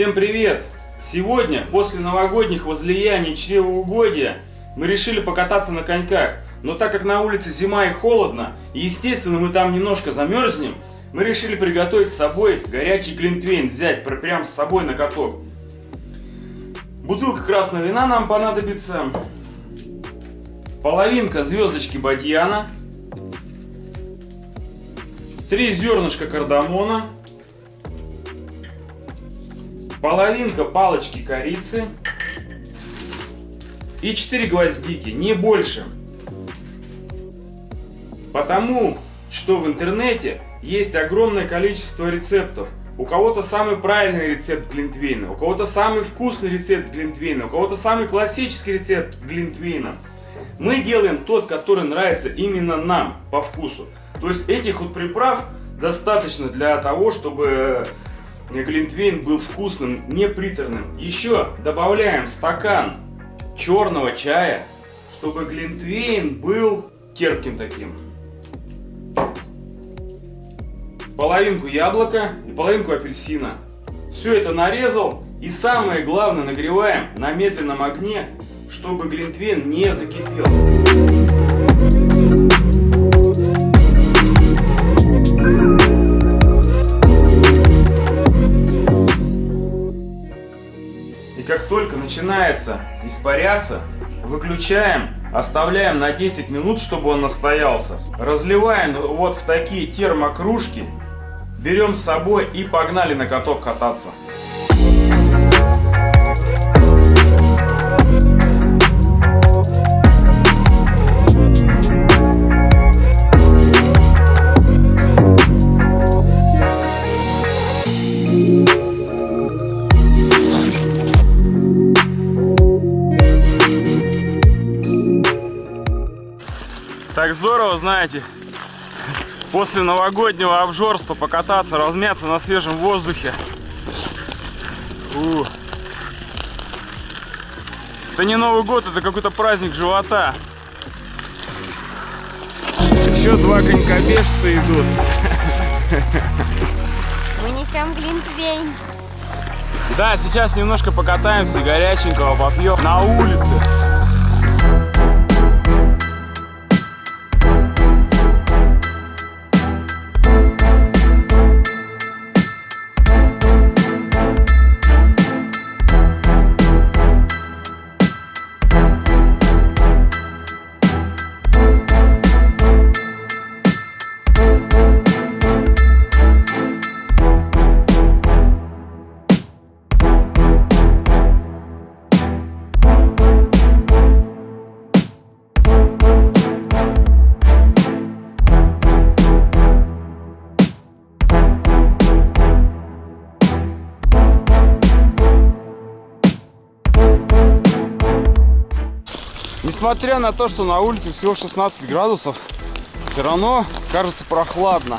Всем привет! Сегодня, после новогодних возлияний чревоугодия, мы решили покататься на коньках. Но так как на улице зима и холодно, и естественно мы там немножко замерзнем, мы решили приготовить с собой горячий глинтвейн, взять прям с собой на каток. Бутылка красного вина нам понадобится, половинка звездочки бадьяна, три зернышка кардамона, половинка палочки корицы и 4 гвоздики, не больше. Потому что в интернете есть огромное количество рецептов. У кого-то самый правильный рецепт глинтвейна, у кого-то самый вкусный рецепт глинтвейна, у кого-то самый классический рецепт глинтвейна. Мы делаем тот, который нравится именно нам по вкусу. То есть этих вот приправ достаточно для того, чтобы глинтвейн был вкусным, не приторным. Еще добавляем стакан черного чая, чтобы глинтвейн был терпким таким. Половинку яблока и половинку апельсина. Все это нарезал и самое главное нагреваем на медленном огне, чтобы глинтвейн не закипел. Начинается испаряться, выключаем, оставляем на 10 минут, чтобы он настоялся. Разливаем вот в такие термокружки, берем с собой и погнали на каток кататься. Так здорово, знаете, после новогоднего обжорства покататься, размяться на свежем воздухе. У. Это не Новый год, это какой-то праздник живота. Еще два конькобежца идут. Мы несем глинтвейн. Да, сейчас немножко покатаемся, горяченького попьем на улице. Несмотря на то, что на улице всего 16 градусов, все равно кажется прохладно.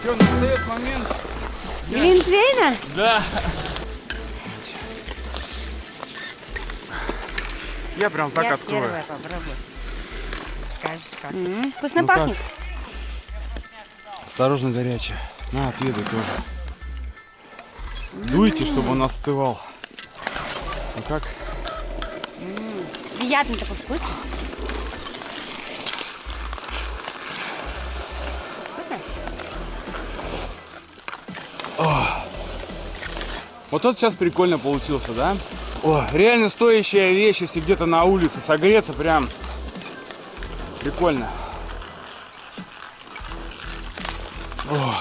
Все, настает момент. Глинтвейна? Да. Я прям так Я открою. первая попробую. Скажешь как? М -м, вкусно Ну пахнет? Осторожно горячая. На, отведай тоже. Дуйте, чтобы он остывал. Ну как? Приятный такой вкус. Вкусно? Вот тот сейчас прикольно получился, да? О, реально стоящая вещь, если где-то на улице согреться, прям прикольно. О,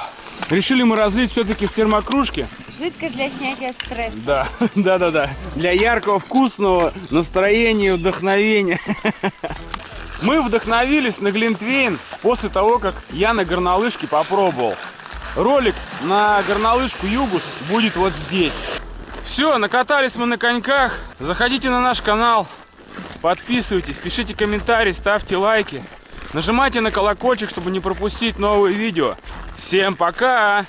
решили мы разлить все-таки в термокружке. Жидкость для снятия стресса. Да, да, да, да. Для яркого, вкусного настроения вдохновения. Мы вдохновились на Глинтвейн после того, как я на горнолыжке попробовал. Ролик на горнолыжку Югус будет вот здесь. Все, накатались мы на коньках. Заходите на наш канал, подписывайтесь, пишите комментарии, ставьте лайки. Нажимайте на колокольчик, чтобы не пропустить новые видео. Всем пока!